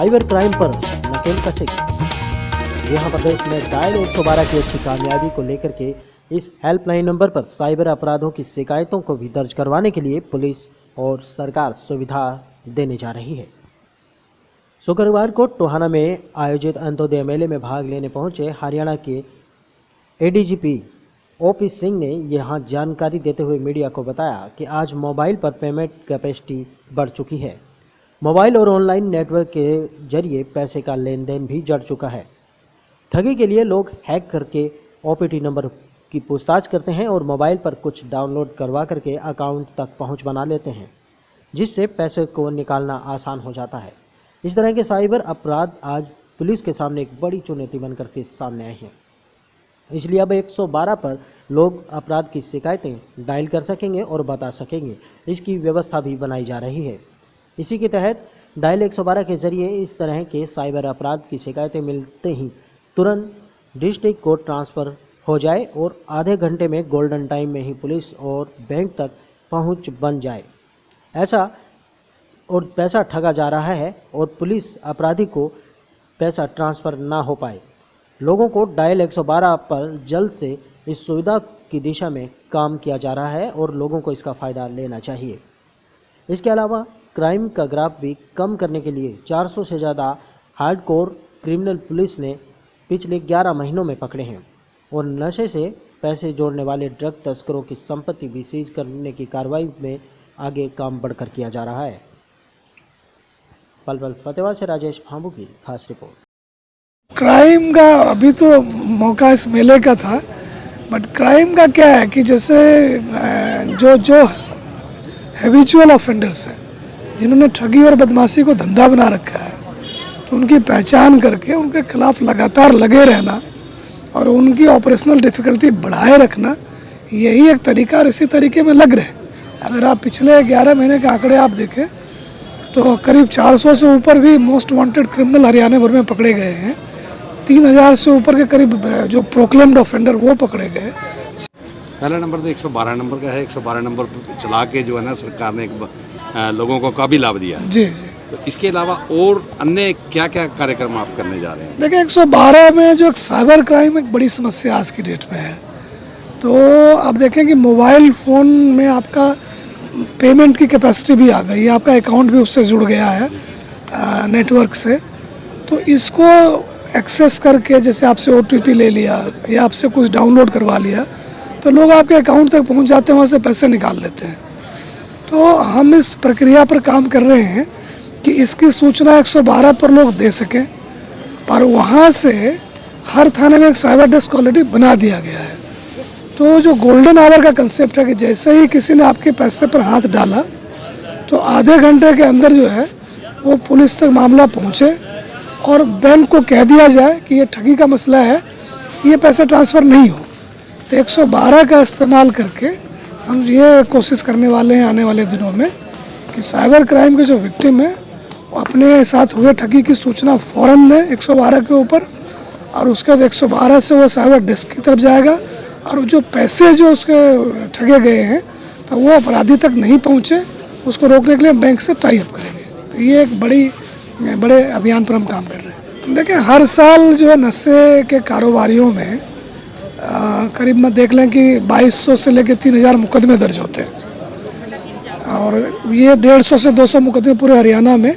Cyber crime पर नकेल कसेगी यहाँ प्रदेश में डायल 112 की अच्छी कामयाबी को लेकर के इस हेल्पलाइन नंबर पर साइबर अपराधों की शिकायतों को भी दर्ज करवाने के लिए पुलिस और सरकार सुविधा देने जा रही है। शुक्रवार को टोहाना में आयोजित अंत्योदय मेले में भाग लेने पहुँचे हरियाणा के एडीजीपी ओपी सिंह ने यहाँ जानकारी देते हुए मीडिया को बताया कि आज मोबाइल पर पेमेंट कैपेसिटी बढ़ चुकी है। मोबाइल और ऑनलाइन नेटवर्क के ज़रिए पैसे का लेन देन भी जड़ चुका है। ठगी के लिए लोग हैक करके ओपीटी नंबर की पूछताछ करते हैं और मोबाइल पर कुछ डाउनलोड करवा करके अकाउंट तक पहुँच बना लेते हैं, जिससे पैसे को निकालना आसान हो जाता है। इस तरह के साइबर अपराध आज पुलिस के सामने एक बड़ी चुनौती बनकर के सामने आए हैं। इसलिए अब 112 पर लोग अपराध की शिकायतें डायल कर सकेंगे और बता सकेंगे। इसकी व्यवस्था भी बनाई जा रही है। इसी के तहत डायल 112 के ज़रिए इस तरह के साइबर अपराध की शिकायतें मिलते ही तुरंत डिस्ट्रिक्ट कोर्ट ट्रांसफ़र हो जाए और आधे घंटे में गोल्डन टाइम में ही पुलिस और बैंक तक पहुँच बन जाए। ऐसा और पैसा ठगा जा रहा है और पुलिस अपराधी को पैसा ट्रांसफ़र ना हो पाए। लोगों को डायल 112 पर जल्द से इस सुविधा की दिशा में काम किया जा रहा है और लोगों को इसका फ़ायदा लेना चाहिए। इसके अलावा क्राइम का ग्राफ भी कम करने के लिए 400 से ज़्यादा हार्डकोर क्रिमिनल पुलिस ने पिछले 11 महीनों में पकड़े हैं और नशे से पैसे जोड़ने वाले ड्रग तस्करों की संपत्ति भी सीज करने की कार्रवाई में आगे काम बढ़कर किया जा रहा है। पल पल से राजेश फांबू की खास रिपोर्ट। क्राइम का अभी तो मौका इस मेले का था, बट क्राइम का क्या है कि जैसे जो जो हैबिचुअल ऑफेंडर्स हैं जिन्होंने ठगी और बदमाशी को धंधा बना रखा है तो उनकी पहचान करके उनके खिलाफ लगातार लगे रहना और उनकी ऑपरेशनल डिफ़िकल्टी बढ़ाए रखना, यही एक तरीका और इसी तरीके में लग रहे अगर आप पिछले 11 महीने के आंकड़े आप देखें तो करीब 400 से ऊपर भी मोस्ट वांटेड क्रिमिनल हरियाणा भर में पकड़े गए हैं। 3000 से ऊपर के करीब जो प्रोक्लेम्ड ऑफेंडर वो पकड़े गए पहला नंबर तो 112 नंबर का है 112 नंबर चला के जो है ना सरकार ने एक लोगों को काफ़ी लाभ दिया है। जी जी। तो इसके अलावा और अन्य क्या क्या कार्यक्रम आप करने जा रहे हैं? देखिए 112 में जो एक साइबर क्राइम एक बड़ी समस्या आज की डेट में है। तो आप देखें कि मोबाइल फ़ोन में आपका पेमेंट की कैपेसिटी भी आ गई है आपका अकाउंट भी उससे जुड़ गया है नेटवर्क से। तो इसको एक्सेस करके जैसे आपसे ओटीपी ले लिया या आपसे कुछ डाउनलोड करवा लिया तो लोग आपके अकाउंट तक पहुँच जाते हैं वहाँ से पैसे निकाल लेते हैं। तो हम इस प्रक्रिया पर काम कर रहे हैं कि इसकी सूचना 112 पर लोग दे सकें और वहाँ से हर थाने में एक साइबर डेस्क ऑलरेडी बना दिया गया है। तो जो गोल्डन आवर का कंसेप्ट है कि जैसे ही किसी ने आपके पैसे पर हाथ डाला तो आधे घंटे के अंदर जो है वो पुलिस तक मामला पहुँचे और बैंक को कह दिया जाए कि ये ठगी का मसला है, ये पैसे ट्रांसफ़र नहीं हो। तो 112 का इस्तेमाल करके हम ये कोशिश करने वाले हैं आने वाले दिनों में कि साइबर क्राइम के जो विक्टिम हैं, वो अपने साथ हुए ठगी की सूचना फ़ौरन दें 112 के ऊपर और उसके बाद 112 से वो साइबर डेस्क की तरफ़ जाएगा और जो पैसे जो उसके ठगे गए हैं तो वो अपराधी तक नहीं पहुँचे, उसको रोकने के लिए बैंक से टाई अप करेंगे। तो ये एक बड़ी, बड़े अभियान पर हम काम कर रहे हैं। देखिए, हर साल जो है नशे के कारोबारियों में करीब में देख लें कि 2200 से लेकर 3000 मुकदमे दर्ज होते हैं। और ये 150 से 200 मुकदमे पूरे हरियाणा में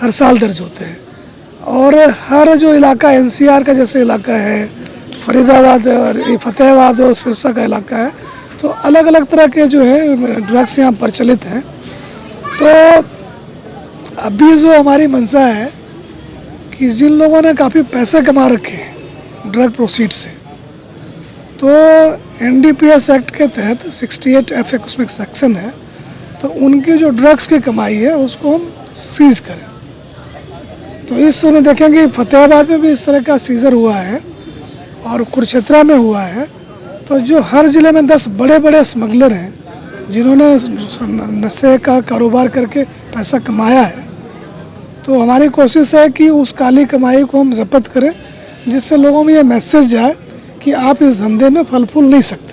हर साल दर्ज होते हैं। और हर जो इलाका एनसीआर का जैसे इलाका है, फरीदाबाद और फतेहाबाद और सिरसा का इलाका है तो अलग अलग तरह के जो है, ड्रग्स यहाँ प्रचलित हैं। तो अभी जो हमारी मंशा है कि जिन लोगों ने काफ़ी पैसे कमा रखे हैं ड्रग प्रोसीड से तो एनडीपीएस एक्ट के तहत 68 एफ़ एक उसमें सेक्शन है तो उनकी जो ड्रग्स की कमाई है, उसको हम सीज करें। तो इस समय देखेंगे, फतेहाबाद में भी इस तरह का सीजर हुआ है और कुरुक्षेत्रा में हुआ है। तो जो हर ज़िले में दस बड़े बड़े स्मगलर हैं, जिन्होंने नशे का कारोबार करके पैसा कमाया है तो हमारी कोशिश है कि उस काली कमाई को हम जब्त करें, जिससे लोगों में ये मैसेज जाए कि आप इस धंधे में फल फूल नहीं सकते।